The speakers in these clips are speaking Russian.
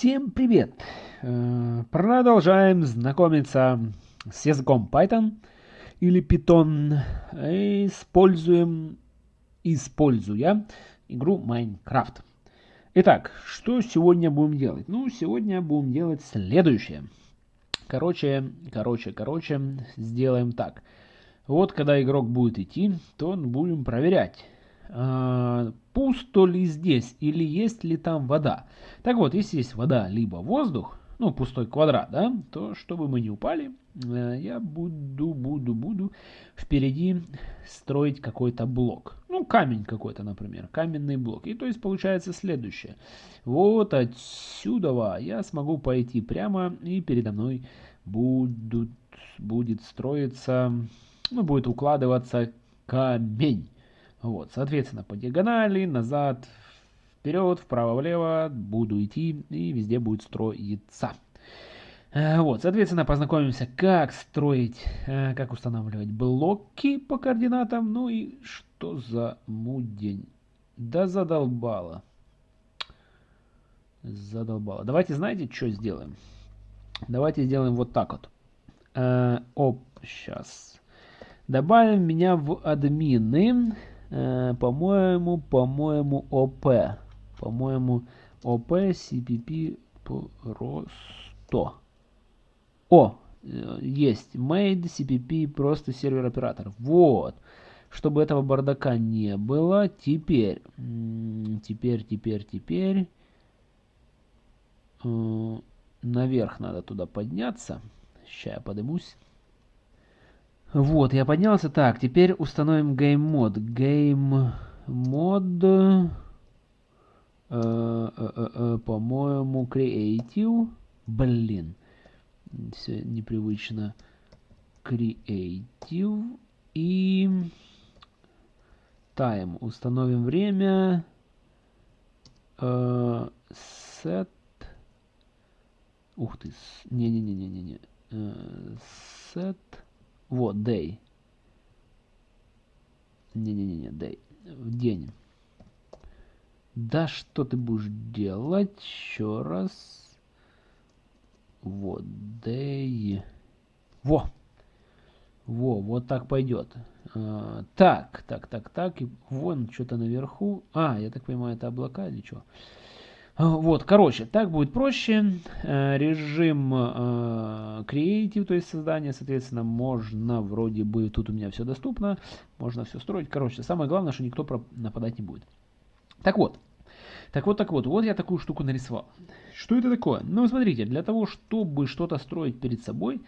Всем привет! Э, продолжаем знакомиться с языком Python или Python. Используем, используя игру Minecraft. Итак, что сегодня будем делать? Ну, сегодня будем делать следующее. Короче, короче, короче, сделаем так. Вот когда игрок будет идти, то будем проверять пусто ли здесь или есть ли там вода. Так вот, если есть вода либо воздух, ну, пустой квадрат, да, то чтобы мы не упали, э, я буду, буду, буду впереди строить какой-то блок. Ну, камень какой-то, например, каменный блок. И то есть получается следующее. Вот отсюда я смогу пойти прямо, и передо мной будут, будет строиться, ну, будет укладываться камень. Вот, соответственно, по диагонали, назад, вперед, вправо-влево буду идти и везде будет строиться. Э, вот, соответственно, познакомимся, как строить, э, как устанавливать блоки по координатам. Ну и что за мудень? Да задолбало. Задолбало. Давайте, знаете, что сделаем? Давайте сделаем вот так вот. Э, оп, сейчас. Добавим меня в админы. Э, по-моему, по-моему, ОП. По-моему, ОП CPP просто. О, э, есть. Made CPP просто сервер оператор. Вот. Чтобы этого бардака не было. Теперь, теперь, теперь, теперь. Э, наверх надо туда подняться. Сейчас я поднимусь. Вот, я поднялся. Так, теперь установим game mode. Game mode, э, э, э, по-моему, Creative. Блин, все непривычно. Creative. И time. Установим время. Set. Ух ты. Не-не-не-не-не. Set. Вот, day. Не-не-не, day. В день. Да что ты будешь делать? Еще раз. Вот, day. Во! Во, вот так пойдет. А, так, так, так, так. И вон что-то наверху. А, я так понимаю, это облака или что? Вот, короче, так будет проще. Э, режим э, Creative, то есть создание, соответственно, можно вроде бы, тут у меня все доступно, можно все строить. Короче, самое главное, что никто нападать не будет. Так вот, так вот, так вот, вот я такую штуку нарисовал. Что это такое? Ну, смотрите, для того, чтобы что-то строить перед собой,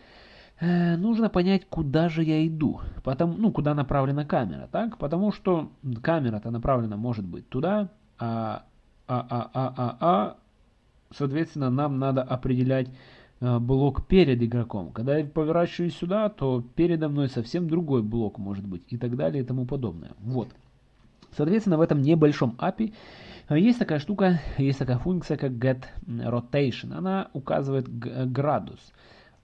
э, нужно понять, куда же я иду. Потому, ну, куда направлена камера, так? Потому что камера-то направлена может быть туда, а а, а, а, а, соответственно, нам надо определять э, блок перед игроком. Когда я поворачиваюсь сюда, то передо мной совсем другой блок может быть и так далее и тому подобное. Вот. Соответственно, в этом небольшом API э, есть такая штука, есть такая функция, как getRotation. Она указывает градус,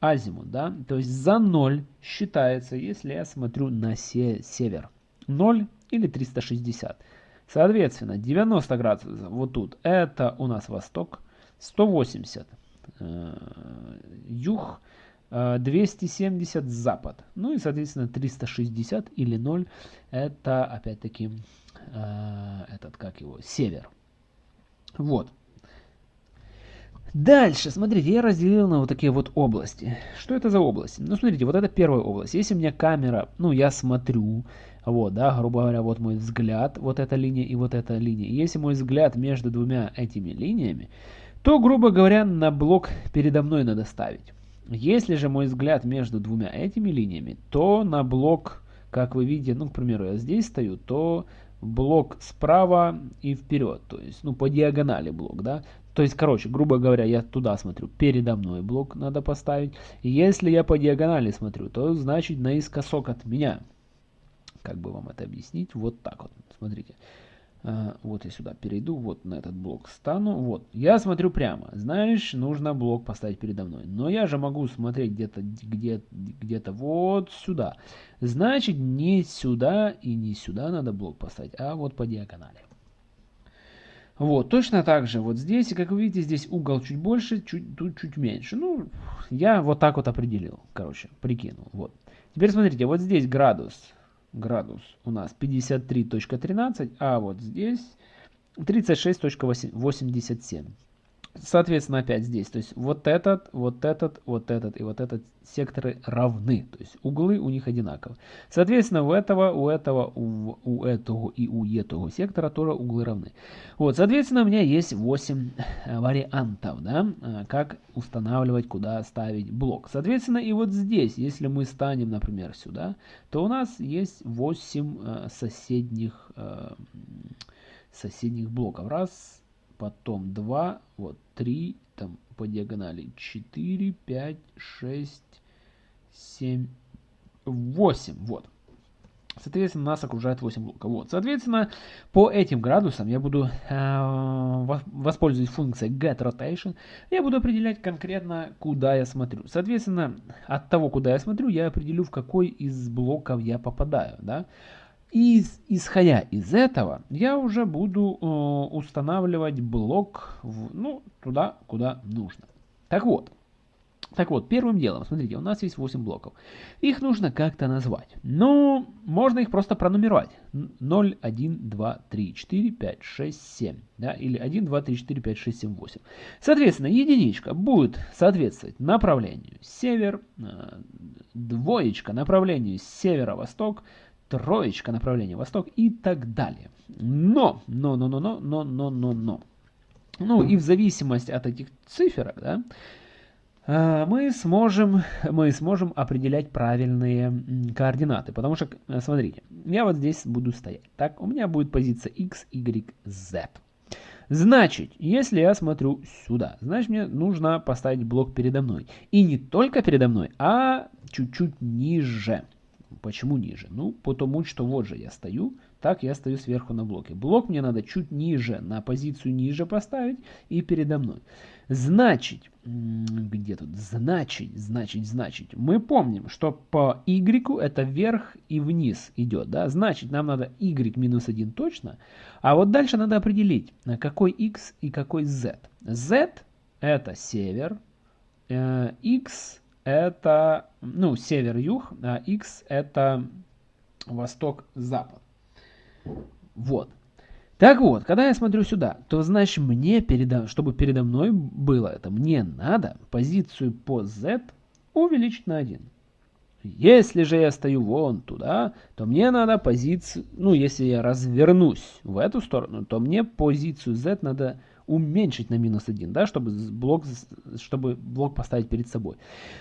азимут, да, то есть за 0 считается, если я смотрю на север. 0 или 360. Соответственно, 90 градусов вот тут, это у нас восток, 180 э, юг, 270 э, запад. Ну и, соответственно, 360 или 0, это опять-таки э, этот, как его, север. Вот. Дальше, смотрите, я разделил на вот такие вот области. Что это за области? Ну, смотрите, вот это первая область. Если у меня камера, ну, я смотрю, вот, да, грубо говоря, вот мой взгляд, вот эта линия и вот эта линия. Если мой взгляд между двумя этими линиями, то, грубо говоря, на блок передо мной надо ставить. Если же мой взгляд между двумя этими линиями, то на блок, как вы видите, ну, к примеру, я здесь стою, то блок справа и вперед, то есть, ну, по диагонали блок, да. То есть, короче, грубо говоря, я туда смотрю, передо мной блок надо поставить. И если я по диагонали смотрю, то значит наискосок от меня. Как бы вам это объяснить? Вот так вот, смотрите. А, вот я сюда перейду, вот на этот блок стану. Вот, я смотрю прямо. Знаешь, нужно блок поставить передо мной. Но я же могу смотреть где-то где, где-то вот сюда. Значит, не сюда и не сюда надо блок поставить, а вот по диагонали. Вот, точно так же вот здесь, как вы видите, здесь угол чуть больше, чуть, тут чуть меньше. Ну, я вот так вот определил, короче, прикинул. Вот. Теперь смотрите, вот здесь градус, градус у нас 53.13, а вот здесь 36.87. Соответственно, опять здесь, то есть вот этот, вот этот, вот этот и вот этот секторы равны, то есть углы у них одинаковы. Соответственно, у этого, у этого, у, у этого и у этого сектора тоже углы равны. Вот, соответственно, у меня есть 8 э, вариантов, да, э, как устанавливать, куда ставить блок. Соответственно, и вот здесь, если мы станем, например, сюда, то у нас есть 8 э, соседних, соседних блоков. Раз, потом 2, вот 3, там по диагонали 4, 5, 6, 7, 8, вот. Соответственно, нас окружает 8 блоков. Вот. Соответственно, по этим градусам я буду э, воспользоваться функцией getRotation. Я буду определять конкретно, куда я смотрю. Соответственно, от того, куда я смотрю, я определю, в какой из блоков я попадаю. Да? И исходя из этого, я уже буду э, устанавливать блок в, ну, туда, куда нужно. Так вот, так вот, первым делом, смотрите, у нас есть 8 блоков. Их нужно как-то назвать. Ну, можно их просто пронумеровать. 0, 1, 2, 3, 4, 5, 6, 7. Да? Или 1, 2, 3, 4, 5, 6, 7, 8. Соответственно, единичка будет соответствовать направлению север, э, двоечка направлению северо-восток, троечка направление восток и так далее. Но, но, но, но, но, но, но, но, но. Ну и в зависимости от этих цифр, да, а, мы сможем, мы сможем определять правильные координаты. Потому что, э, смотрите, я вот здесь буду стоять. Так, у меня будет позиция x, y, z. Значит, если я смотрю сюда, значит мне нужно поставить блок передо мной. И не только передо мной, а чуть-чуть ниже. Почему ниже? Ну, потому что вот же я стою, так я стою сверху на блоке. Блок мне надо чуть ниже, на позицию ниже поставить и передо мной. Значит, где тут? Значит, значит, значит. Мы помним, что по y это вверх и вниз идет. Да? Значит, нам надо y минус 1 точно. А вот дальше надо определить, какой x и какой z. z это север, э, x это, ну, север-юг, а x это восток-запад. Вот. Так вот, когда я смотрю сюда, то значит мне, передо, чтобы передо мной было это, мне надо позицию по z увеличить на 1. Если же я стою вон туда, то мне надо позицию, ну если я развернусь в эту сторону, то мне позицию z надо уменьшить на минус 1, да, чтобы блок, чтобы блок поставить перед собой.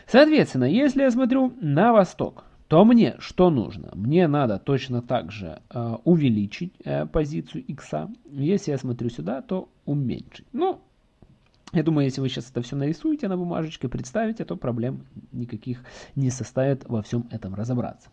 Соответственно, если я смотрю на восток, то мне что нужно? Мне надо точно так же э, увеличить э, позицию x. Если я смотрю сюда, то уменьшить. Ну, я думаю, если вы сейчас это все нарисуете на бумажечке, представите, то проблем никаких не составит во всем этом разобраться.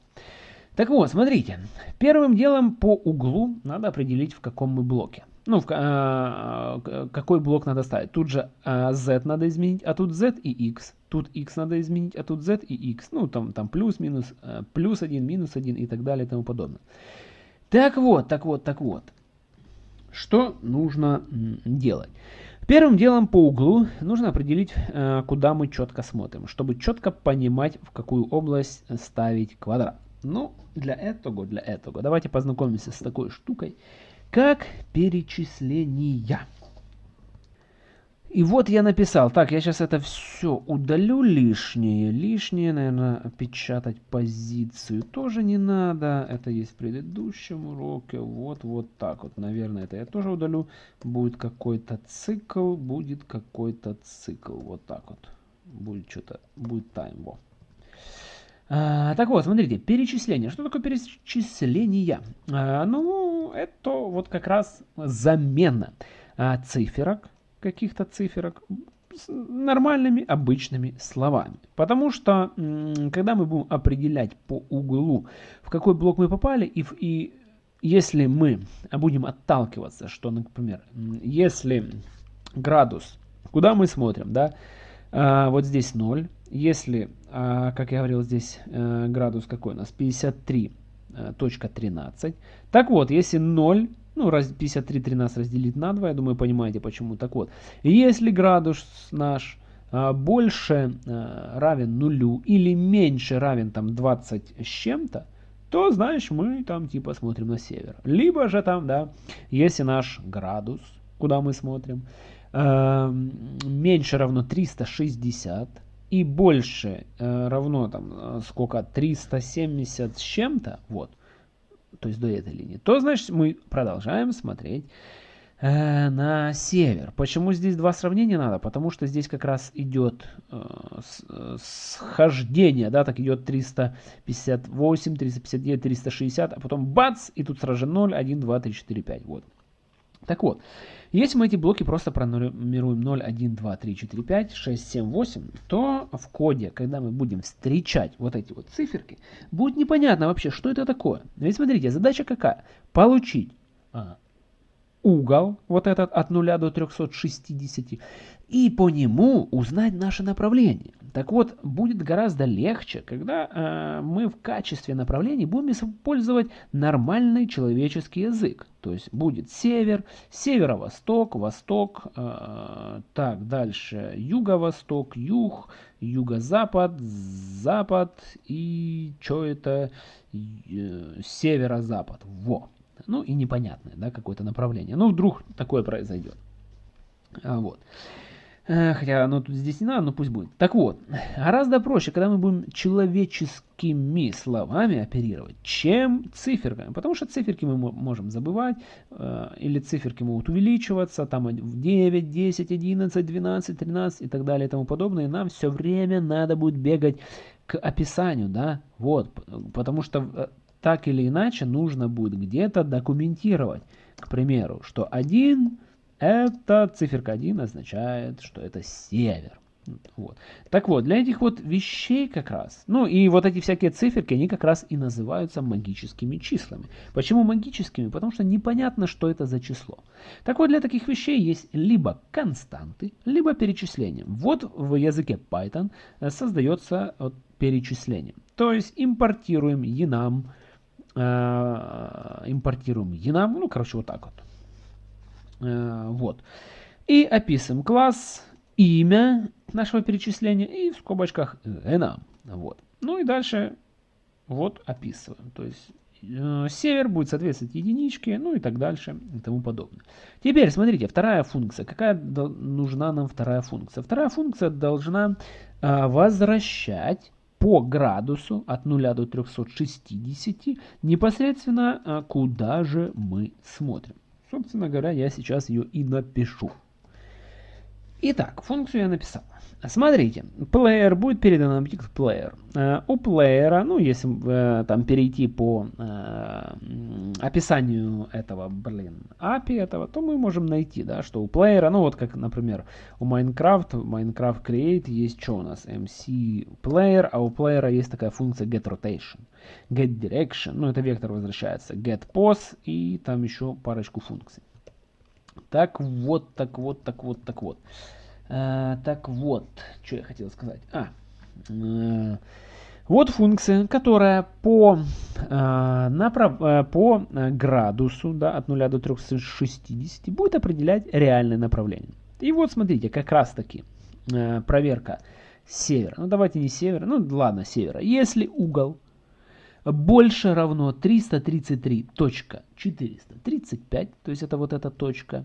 Так вот, смотрите, первым делом по углу надо определить, в каком мы блоке ну, в, а, какой блок надо ставить. Тут же а, z надо изменить, а тут z и x. Тут x надо изменить, а тут z и x. Ну, там, там плюс, минус, а, плюс 1, минус 1 и так далее и тому подобное. Так вот, так вот, так вот. Что нужно делать? Первым делом по углу нужно определить, а, куда мы четко смотрим, чтобы четко понимать, в какую область ставить квадрат. Ну, для этого, для этого, давайте познакомимся с такой штукой, как перечисления. И вот я написал, так, я сейчас это все удалю лишнее. Лишнее, наверное, печатать позицию тоже не надо. Это есть в предыдущем уроке. Вот, вот так вот, наверное, это я тоже удалю. Будет какой-то цикл, будет какой-то цикл. Вот так вот. Будет что-то, будет тайм. Вот. А, так вот, смотрите, перечисление. Что такое перечисление? А, ну, это вот как раз замена а, циферок, каких-то циферок, с нормальными обычными словами. Потому что, когда мы будем определять по углу, в какой блок мы попали, и, и если мы будем отталкиваться, что, например, если градус, куда мы смотрим, да, вот здесь 0, если, а, как я говорил, здесь э, градус какой у нас? 53.13. Э, так вот, если 0 Ну, 53 13 разделить на 2, я думаю, понимаете почему. Так вот, если градус наш а, больше а, равен нулю или меньше равен там 20 с чем-то, то, знаешь, мы там типа смотрим на север. Либо же там, да, если наш градус, куда мы смотрим, э, меньше равно 360 и больше э, равно там э, сколько, 370 с чем-то, вот, то есть до этой линии, то, значит, мы продолжаем смотреть э, на север. Почему здесь два сравнения надо? Потому что здесь как раз идет э, э схождение, да, так идет 358, 359, 360, а потом бац, и тут сразу же 0, 1, 2, 3, 4, 5, вот. Так вот, если мы эти блоки просто пронумеруем 0, 1, 2, 3, 4, 5, 6, 7, 8, то в коде, когда мы будем встречать вот эти вот циферки, будет непонятно вообще, что это такое. Ведь смотрите, задача какая? Получить а, угол, вот этот от 0 до 360, и по нему узнать наше направление. Так вот, будет гораздо легче, когда э, мы в качестве направлений будем использовать нормальный человеческий язык. То есть будет север, северо-восток, восток, э, так, дальше юго-восток, юг, юго-запад, запад и что это, э, северо-запад. Во. Ну и непонятное, да, какое-то направление. Ну, вдруг такое произойдет. А, вот. Э, хотя оно тут здесь не надо, но пусть будет. Так вот, гораздо проще, когда мы будем человеческими словами оперировать, чем циферками. Потому что циферки мы можем забывать, э, или циферки могут увеличиваться, там в 9, 10, 11, 12, 13 и так далее и тому подобное. И нам все время надо будет бегать к описанию, да, вот, потому что э, так или иначе нужно будет где-то документировать. К примеру, что 1, это циферка 1 означает, что это север. Вот. Так вот, для этих вот вещей как раз, ну и вот эти всякие циферки, они как раз и называются магическими числами. Почему магическими? Потому что непонятно, что это за число. Так вот, для таких вещей есть либо константы, либо перечисления. Вот в языке Python э, создается перечисление. То есть импортируем enum, импортируем enum, ну, короче, вот так вот. Э, вот. И описываем класс, имя нашего перечисления и в скобочках enum. Вот. Ну и дальше вот описываем. То есть э, север будет соответствовать единичке, ну и так дальше и тому подобное. Теперь смотрите, вторая функция. Какая нужна нам вторая функция? Вторая функция должна возвращать по градусу от 0 до 360 непосредственно а, куда же мы смотрим. Собственно говоря, я сейчас ее и напишу. Итак, функцию я написал. Смотрите, player будет передан объект player. Uh, у плеера, ну, если uh, там перейти по uh, описанию этого, блин, API этого, то мы можем найти, да, что у плеера, ну, вот как, например, у Minecraft, Minecraft Create есть что у нас? MC Player, а у плеера есть такая функция get rotation, get direction, ну, это вектор возвращается, get pose и там еще парочку функций. Так вот, так вот, так вот, так вот. А, так вот, что я хотел сказать. А, э, вот функция, которая по, э, направ, э, по градусу да, от 0 до 360 будет определять реальное направление. И вот смотрите, как раз таки э, проверка севера. Ну давайте не севера, ну ладно, севера. Если угол больше равно 333.435, то есть это вот эта точка,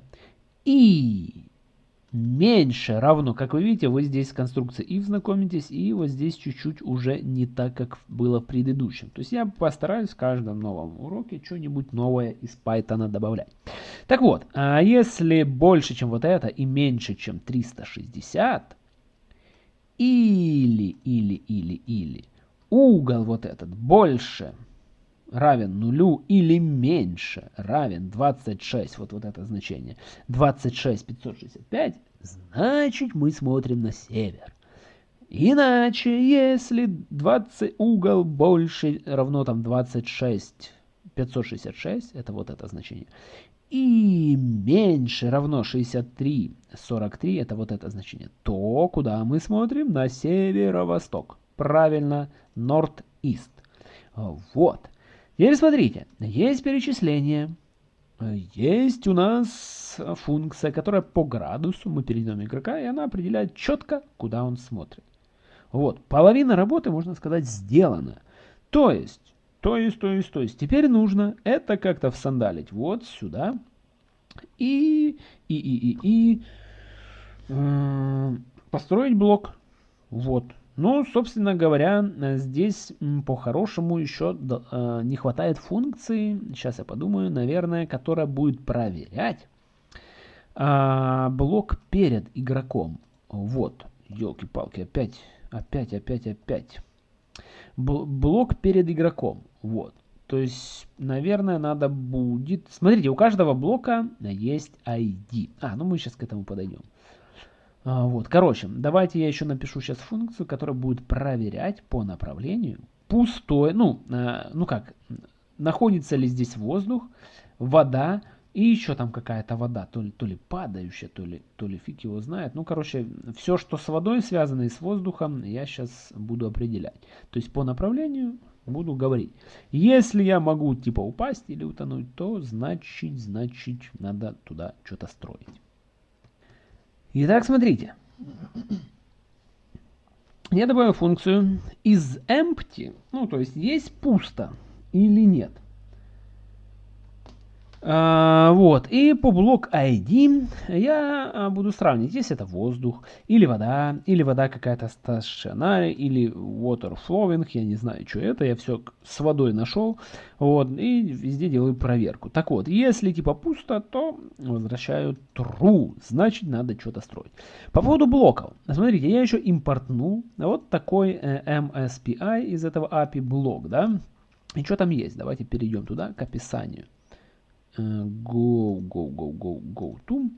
и меньше равно, как вы видите, вы здесь с if знакомитесь, и вот здесь чуть-чуть уже не так, как было в предыдущем. То есть я постараюсь в каждом новом уроке что-нибудь новое из Python добавлять. Так вот, а если больше, чем вот это, и меньше, чем 360, или, или, или, или, угол вот этот больше равен нулю или меньше равен 26, вот, вот это значение, 26 565, значит мы смотрим на север. Иначе, если 20 угол больше равно там 26 566, это вот это значение, и меньше равно 63 43, это вот это значение, то куда мы смотрим? На северо-восток. Правильно, North-East. Вот. Теперь смотрите, есть перечисление есть у нас функция, которая по градусу, мы перейдем игрока, и она определяет четко, куда он смотрит. Вот, половина работы, можно сказать, сделана. То есть, то есть, то есть, то есть, теперь нужно это как-то всандалить вот сюда. И, и, и, и, и э, построить блок. Вот. Ну, собственно говоря, здесь по-хорошему еще э, не хватает функции, сейчас я подумаю, наверное, которая будет проверять э, блок перед игроком. Вот, елки-палки, опять Опять, опять, опять. блок перед игроком. Вот. То есть, наверное, надо будет... Смотрите, у каждого блока есть ID. А, ну мы сейчас к этому подойдем. А, вот, короче, давайте я еще напишу сейчас функцию, которая будет проверять по направлению пустой, ну, э, ну как, находится ли здесь воздух, вода, и еще там какая-то вода, то ли, то ли падающая, то ли, то ли фиг его знает. Ну, короче, все, что с водой связано и с воздухом, я сейчас буду определять. То есть по направлению буду говорить. Если я могу типа упасть или утонуть, то значит, значит, надо туда что-то строить. Итак, смотрите. Я добавил функцию is empty, ну, то есть есть пусто или нет. А, вот, и по блок ID я а, буду сравнить, если это воздух, или вода, или вода какая-то stationary, или water flowing, я не знаю, что это, я все с водой нашел, вот, и везде делаю проверку. Так вот, если типа пусто, то возвращаю true, значит надо что-то строить. По поводу блоков, смотрите, я еще импортнул вот такой э, MSPI из этого API блок, да, и что там есть, давайте перейдем туда к описанию. Go, go, go, go, go to.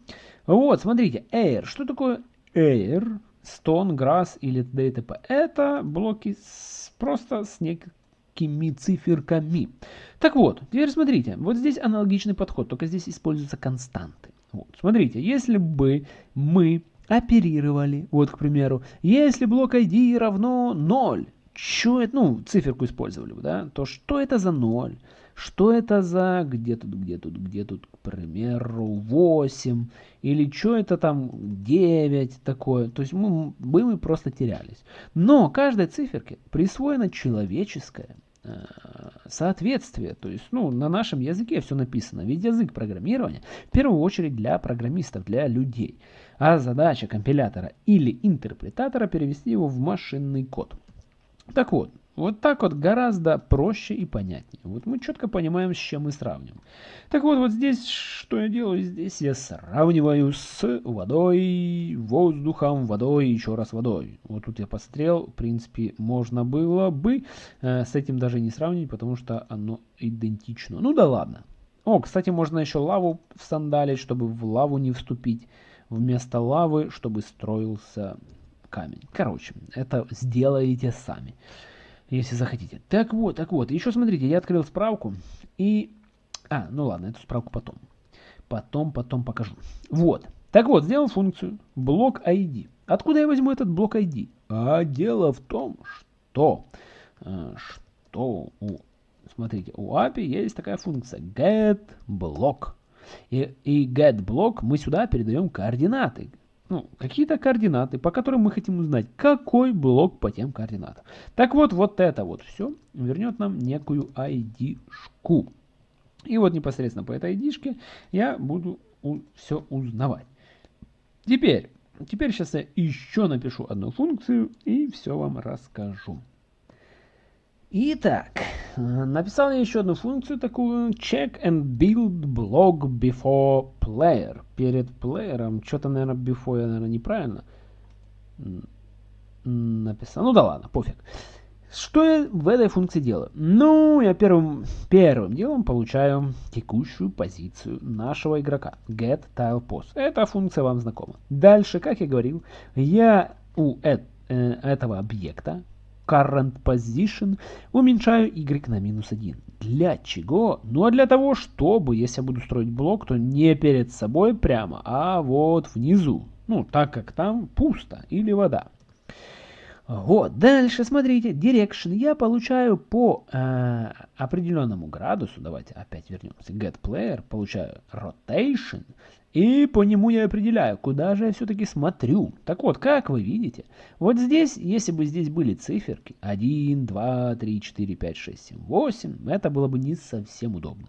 Вот, смотрите, air. Что такое air? Stone, grass или т.д. Это блоки с, просто с некими циферками. Так вот, теперь смотрите, вот здесь аналогичный подход, только здесь используются константы. Вот, смотрите, если бы мы оперировали, вот, к примеру, если блок ID равно 0, что это, ну, циферку использовали бы, да, то что это за 0? Что это за, где тут, где тут, где тут, к примеру, 8, или что это там 9 такое. То есть мы, мы, просто терялись. Но каждой циферке присвоено человеческое э, соответствие. То есть, ну, на нашем языке все написано. Ведь язык программирования в первую очередь для программистов, для людей. А задача компилятора или интерпретатора перевести его в машинный код. Так вот, вот так вот гораздо проще и понятнее. Вот мы четко понимаем, с чем мы сравним. Так вот, вот здесь что я делаю? Здесь я сравниваю с водой, воздухом, водой еще раз водой. Вот тут я посмотрел, в принципе, можно было бы э, с этим даже не сравнить, потому что оно идентично. Ну да ладно. О, кстати, можно еще лаву всандалить, чтобы в лаву не вступить. Вместо лавы, чтобы строился камень. Короче, это сделаете сами если захотите. Так вот, так вот, еще смотрите, я открыл справку и... А, ну ладно, эту справку потом. Потом, потом покажу. Вот. Так вот, сделал функцию блок ID. Откуда я возьму этот блок ID? А дело в том, что, э, что у, смотрите, у API есть такая функция getBlock. И, и getBlock мы сюда передаем координаты ну, какие-то координаты, по которым мы хотим узнать, какой блок по тем координатам. Так вот, вот это вот все вернет нам некую ID-шку. И вот непосредственно по этой ID-шке я буду все узнавать. Теперь, теперь сейчас я еще напишу одну функцию и все вам расскажу. Итак, написал я еще одну функцию такую check and build block before player. Перед плеером, что-то, наверное, before я, наверное, неправильно написал. Ну да ладно, пофиг. Что я в этой функции делаю? Ну, я первым, первым делом получаю текущую позицию нашего игрока. Get tile pos. Эта функция вам знакома. Дальше, как я говорил, я у э, этого объекта current position, уменьшаю y на минус 1. Для чего? Ну а для того, чтобы, если я буду строить блок, то не перед собой прямо, а вот внизу. Ну, так как там пусто или вода. Вот, дальше смотрите, direction я получаю по э, определенному градусу, давайте опять вернемся, get player, получаю rotation, и по нему я определяю, куда же я все-таки смотрю. Так вот, как вы видите, вот здесь, если бы здесь были циферки 1, 2, 3, 4, 5, 6, 7, 8, это было бы не совсем удобно.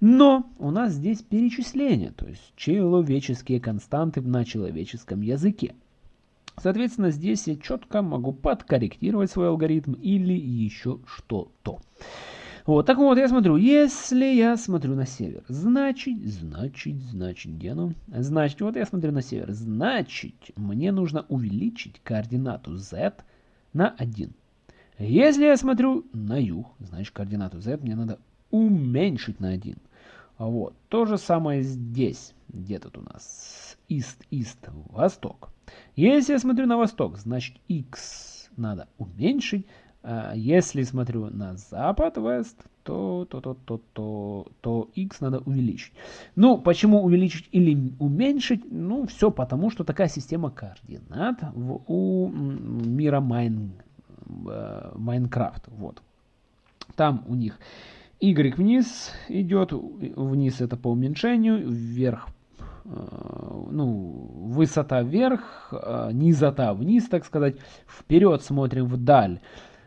Но у нас здесь перечисления, то есть человеческие константы на человеческом языке. Соответственно, здесь я четко могу подкорректировать свой алгоритм или еще что-то. Вот, так вот, я смотрю, если я смотрю на север, значит, значит, значит, где оно? Значит, вот я смотрю на север, значит, мне нужно увеличить координату z на 1. Если я смотрю на юг, значит, координату z мне надо уменьшить на 1. Вот, то же самое здесь, где тут у нас, east, восток. Если я смотрю на восток, значит, x надо уменьшить, а если смотрю на запад, west, то, то, то, то, то, то x надо увеличить. Ну, почему увеличить или уменьшить? Ну, все потому, что такая система координат в, у мира Майн, э, Майнкрафт. Вот. Там у них y вниз идет, вниз это по уменьшению, вверх Э, ну, высота вверх, э, низота вниз, так сказать. Вперед смотрим вдаль.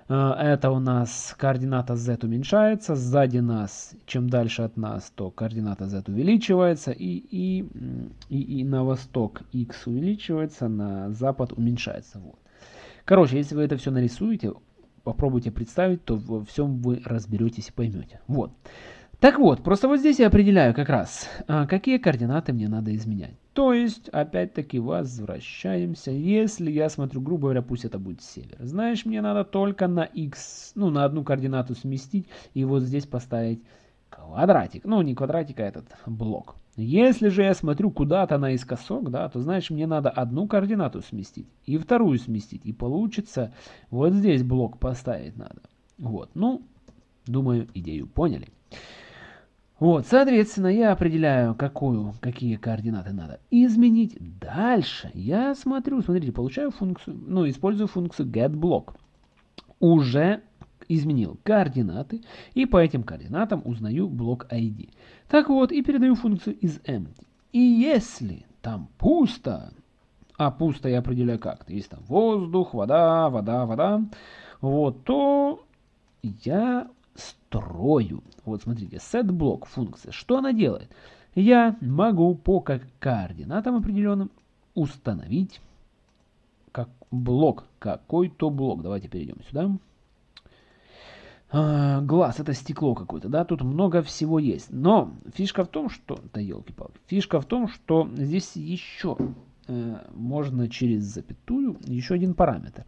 Э, это у нас координата z уменьшается, сзади нас, чем дальше от нас, то координата z увеличивается, и, и, и, и на восток x увеличивается, на запад уменьшается. Вот. Короче, если вы это все нарисуете, попробуйте представить, то во всем вы разберетесь и поймете. Вот. Так вот, просто вот здесь я определяю как раз, а, какие координаты мне надо изменять. То есть, опять-таки, возвращаемся. Если я смотрю, грубо говоря, пусть это будет север. Знаешь, мне надо только на x, ну, на одну координату сместить и вот здесь поставить квадратик. Ну, не квадратик, а этот блок. Если же я смотрю куда-то наискосок, да, то, знаешь, мне надо одну координату сместить и вторую сместить. И получится, вот здесь блок поставить надо. Вот, ну, думаю, идею поняли. Вот, соответственно, я определяю, какую, какие координаты надо изменить. Дальше я смотрю, смотрите, получаю функцию, ну, использую функцию getBlock. Уже изменил координаты, и по этим координатам узнаю блок ID. Так вот, и передаю функцию isEmpty. И если там пусто, а пусто я определяю как, то есть там воздух, вода, вода, вода, вот, то я строю. Вот смотрите, setBlock функция. Что она делает? Я могу по координатам определенным установить как блок, какой-то блок. Давайте перейдем сюда. А, глаз, это стекло какое-то, да, тут много всего есть. Но фишка в том, что... Да елки-палки. Фишка в том, что здесь еще э, можно через запятую еще один параметр.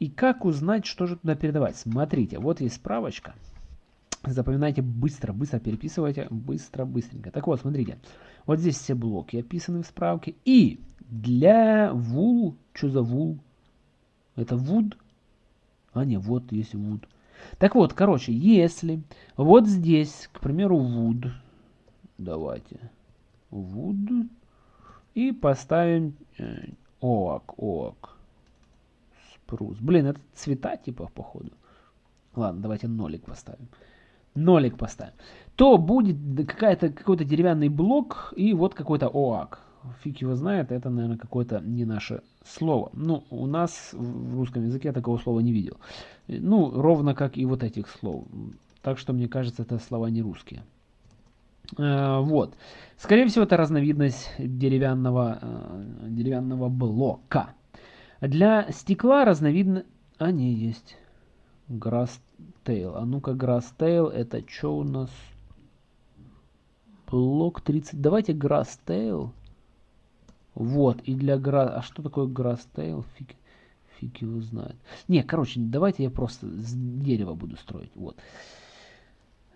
И как узнать, что же туда передавать? Смотрите, вот есть справочка. Запоминайте быстро, быстро переписывайте, быстро, быстренько. Так вот, смотрите, вот здесь все блоки описаны в справке. И для вул, что за вул? Это wood? А, не, вот есть wood. Так вот, короче, если вот здесь, к примеру, wood, давайте, wood, и поставим э, oak, oak, спрус. Блин, это цвета типа, походу. Ладно, давайте нолик поставим нолик поставим, то будет какая-то какой-то деревянный блок и вот какой-то ОАК. Фиг его знает, это, наверное, какое-то не наше слово. Ну, у нас в русском языке я такого слова не видел. Ну, ровно как и вот этих слов. Так что, мне кажется, это слова не русские. Э, вот. Скорее всего, это разновидность деревянного, э, деревянного блока. Для стекла разновидно... Не, есть. Grasstail. А ну-ка, Grasstail, это что у нас? Блок 30. Давайте Grasstail. Вот, и для гра... А что такое Grasstail? Фиг, фиг его знает. Не, короче, давайте я просто с дерева буду строить. Вот.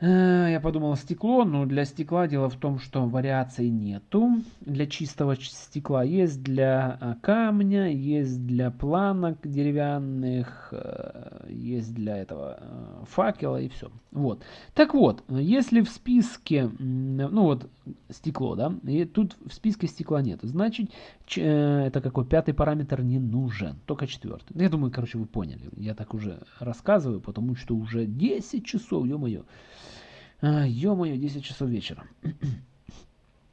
Э, я подумал стекло, но для стекла дело в том, что вариаций нету. Для чистого стекла есть для а, камня, есть для планок деревянных, э, есть для этого э, факела и все. Вот. Так вот, если в списке, ну вот стекло, да, и тут в списке стекла нет, значит это какой пятый параметр не нужен, только четвертый. Я думаю, короче, вы поняли. Я так уже рассказываю, потому что уже 10 часов, ё-моё. А, ё-моё, 10 часов вечера.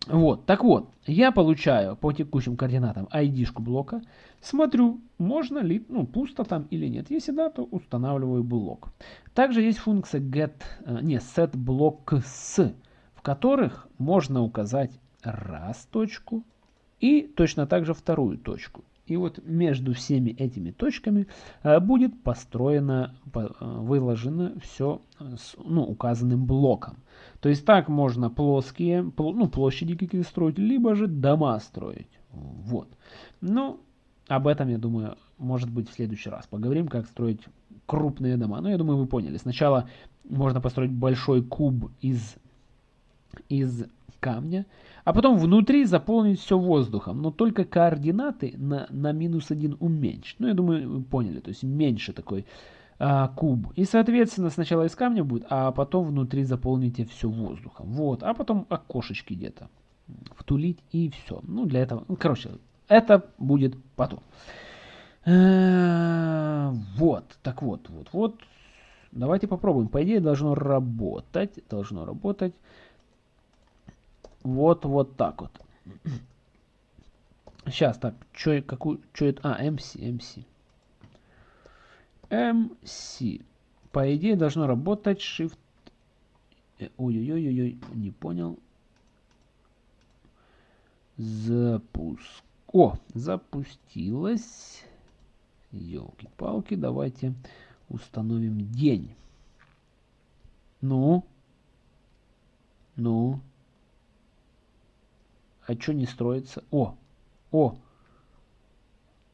Вот, так вот, я получаю по текущим координатам ID-шку блока, смотрю, можно ли, ну, пусто там или нет. Если да, то устанавливаю блок. Также есть функция get, э, не, set blocks, в которых можно указать раз точку и точно так же вторую точку. И вот между всеми этими точками э, будет построено, э, выложено все с ну, указанным блоком. То есть так можно плоские, ну, площади какие строить, либо же дома строить. Вот. Ну, об этом, я думаю, может быть в следующий раз. Поговорим, как строить крупные дома. Ну, я думаю, вы поняли. Сначала можно построить большой куб из, из камня, а потом внутри заполнить все воздухом, но только координаты на, на минус 1 уменьшить. Ну, я думаю, вы поняли, то есть меньше такой а, куб. И, соответственно, сначала из камня будет, а потом внутри заполните все воздухом. Вот, а потом окошечки где-то втулить и все. Ну, для этого, ну, короче, это будет потом. Э, вот, так вот, вот, вот. Давайте попробуем. По идее, должно работать. Должно работать. Вот, вот так вот. Сейчас, так, что, какую, что это? А, MC, MC. MC. По идее, должно работать Shift. Э, ой-ой-ой-ой, не понял. Запуск. О, запустилось. Елки-палки, давайте установим день. Ну? Ну? А что не строится? О! О!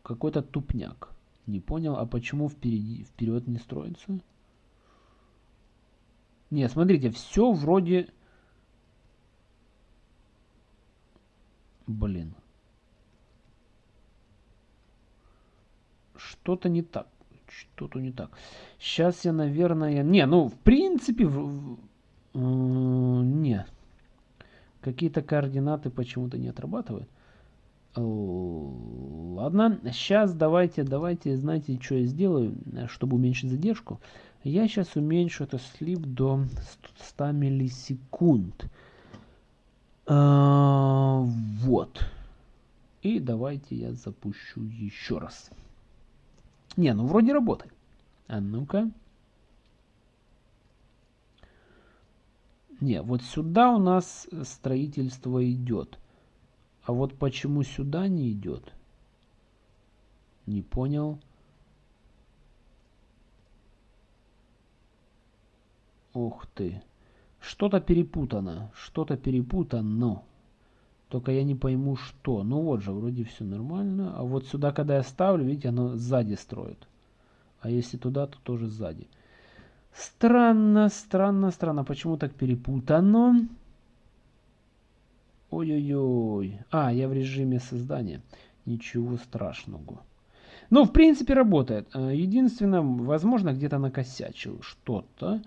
Какой-то тупняк. Не понял, а почему впереди, вперед не строится? Не, смотрите, все вроде... Блин. Что-то не так. Что-то не так. Сейчас я, наверное... Не, ну, в принципе... В... Э, не. Какие-то координаты почему-то не отрабатывают. Ладно, сейчас давайте, давайте, знаете, что я сделаю, чтобы уменьшить задержку. Я сейчас уменьшу это слип до 100 миллисекунд. А, вот. И давайте я запущу еще раз. Не, ну вроде работает. А ну-ка. Не, вот сюда у нас строительство идет. А вот почему сюда не идет? Не понял. Ух ты. Что-то перепутано. Что-то перепутано. Только я не пойму, что. Ну вот же, вроде все нормально. А вот сюда, когда я ставлю, видите, оно сзади строит. А если туда, то тоже сзади. Странно, странно, странно. Почему так перепутано? Ой-ой-ой. А, я в режиме создания. Ничего страшного. Ну, в принципе, работает. Э, единственное, возможно, где-то накосячил что-то.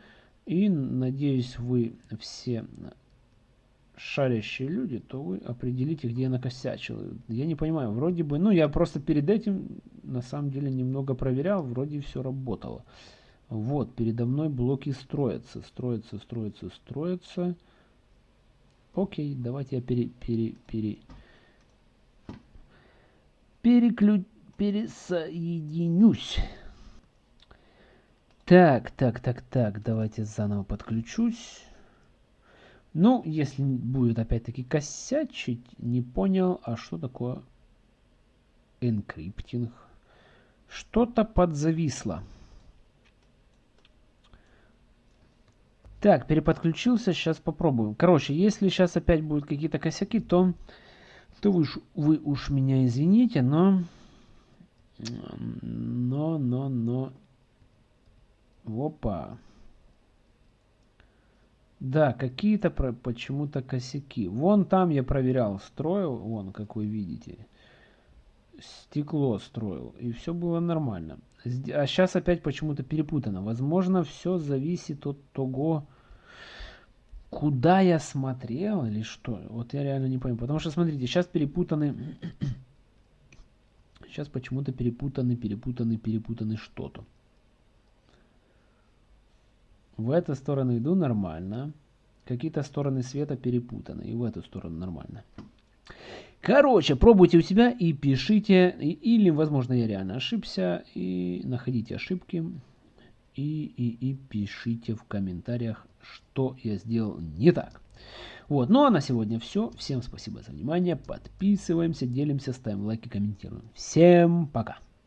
И, надеюсь, вы все шарящие люди, то вы определите, где я накосячил. Я не понимаю, вроде бы, ну, я просто перед этим, на самом деле, немного проверял, вроде все работало. Вот, передо мной блоки строятся, строятся, строятся, строятся. Окей, давайте я пере, пере, пере, переклю, пересоединюсь. Так, так, так, так, давайте заново подключусь. Ну, если будет опять-таки косячить, не понял, а что такое encrypting? Что-то подзависло. Так, переподключился, сейчас попробуем. Короче, если сейчас опять будут какие-то косяки, то, то вы, вы уж меня извините, но... Но, но, но... Опа. Да, какие-то почему-то косяки. Вон там я проверял, строил, вон, как вы видите. Стекло строил, и все было нормально. А сейчас опять почему-то перепутано. Возможно, все зависит от того, куда я смотрел или что. Вот я реально не пойму. Потому что, смотрите, сейчас перепутаны... сейчас почему-то перепутаны, перепутаны, перепутаны что-то. В эту сторону иду нормально. Какие-то стороны света перепутаны. И в эту сторону нормально. Короче, пробуйте у себя и пишите. Или, возможно, я реально ошибся. И находите ошибки. И, и, и пишите в комментариях, что я сделал не так. Вот, ну а на сегодня все. Всем спасибо за внимание. Подписываемся, делимся, ставим лайки, комментируем. Всем пока.